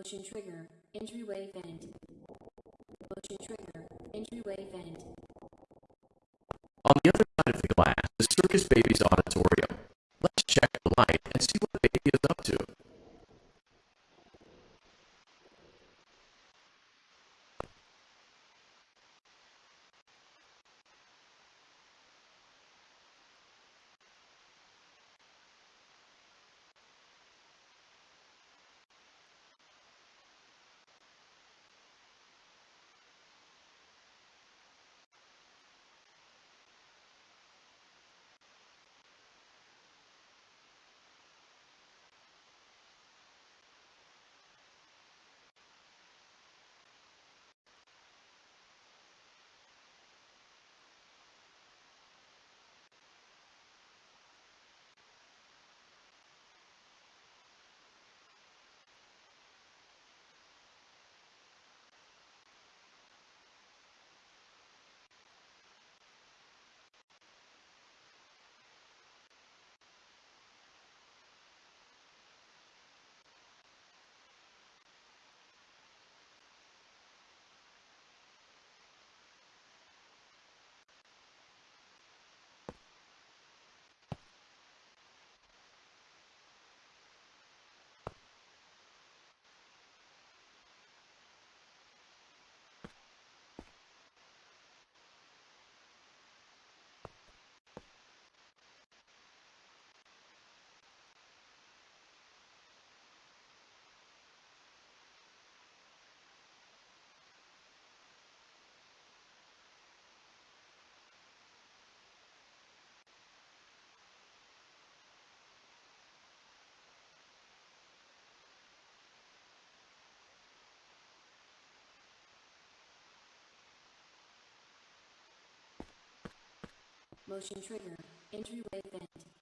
Motion trigger, entryway vent. Motion trigger, entryway vent. On the other side of the glass the Circus Baby's Motion trigger, entryway vent.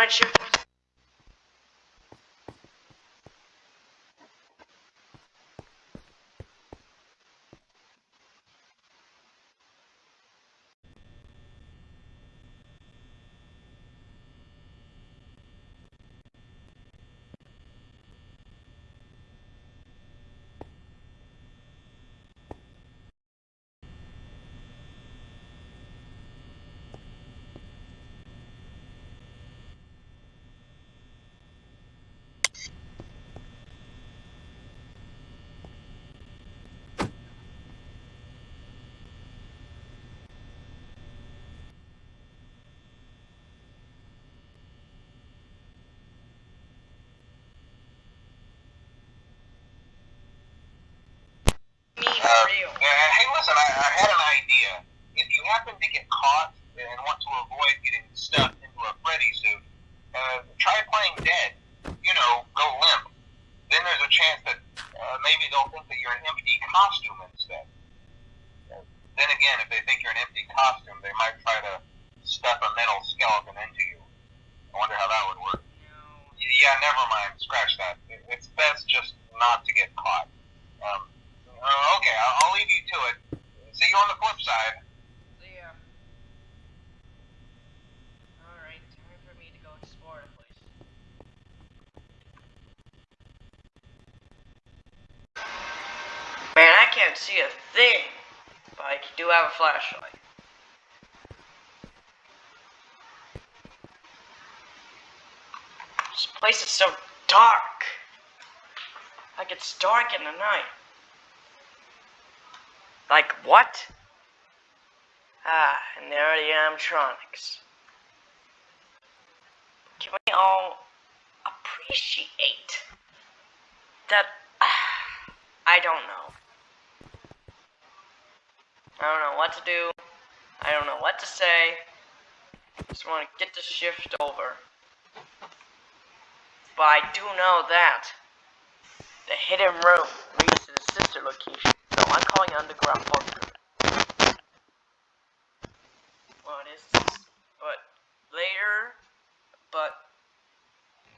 Night shift. Me Uh, real. uh, hey, listen, I, I had an idea. If to get caught and want to avoid getting stuffed into a Freddy suit, uh, try playing dead. You know, go limp. Then there's a chance that uh, maybe they'll think that you're an empty costume instead. Then again, if they think you're an empty costume, they might try to stuff a metal skeleton into you. I wonder how that would work. Yeah, never mind. Scratch that. It's best just not to get caught. Um, uh, okay, I'll leave you to it. See you on the flip side. See ya. Alright, time for me to go explore the place. Man, I can't see a thing, but I do have a flashlight. This place is so dark. Like it's dark in the night. Like what? Ah, and there are the animatronics. Can we all appreciate that? I don't know. I don't know what to do. I don't know what to say. Just want to get the shift over. But I do know that the hidden room leads to the sister location. So I'm calling underground bunker. What is this? But later, but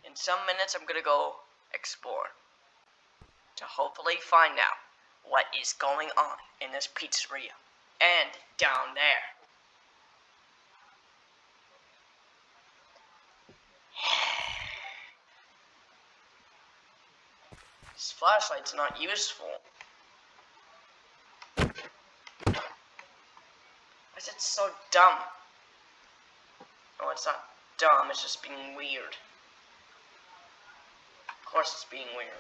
in some minutes, I'm gonna go explore to hopefully find out what is going on in this pizzeria and down there. This flashlight's not useful. Why is it so dumb? Oh, it's not dumb, it's just being weird. Of course it's being weird.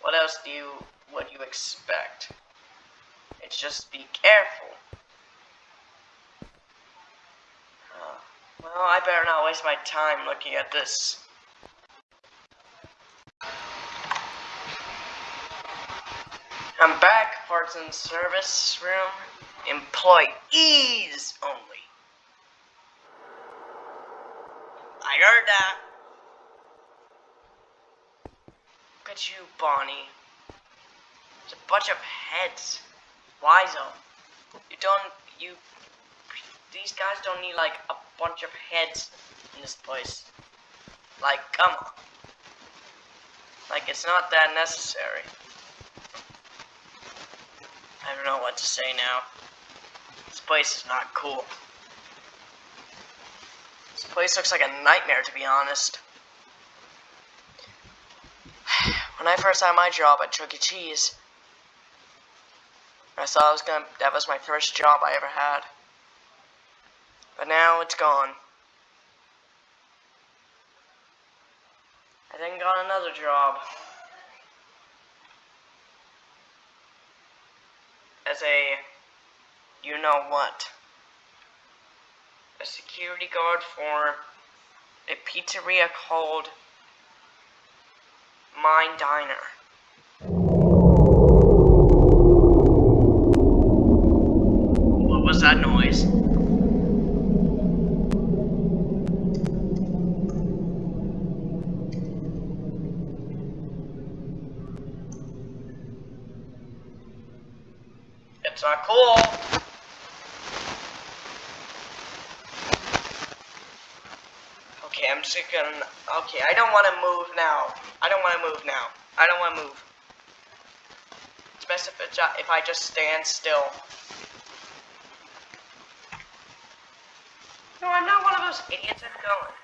What else do you, would you expect? It's just be careful. Uh, well, I better not waste my time looking at this. I'm back, parts and service room. Employees only. I heard that. Look at you, Bonnie. It's a bunch of heads. Wizo. You don't, you, these guys don't need like a bunch of heads in this place. Like, come on. Like, it's not that necessary. I don't know what to say now. This place is not cool. This place looks like a nightmare, to be honest. When I first had my job at Chuck E. Cheese, I thought I was gonna, that was my first job I ever had. But now it's gone. I then got another job. As a, you know what, a security guard for a pizzeria called Mine Diner. What was that noise? It's not cool. Okay, I'm just gonna. Okay, I don't want to move now. I don't want to move now. I don't want to move. It's best if, it, ju- if I just stand still. No, I'm not one of those idiots. I'm going.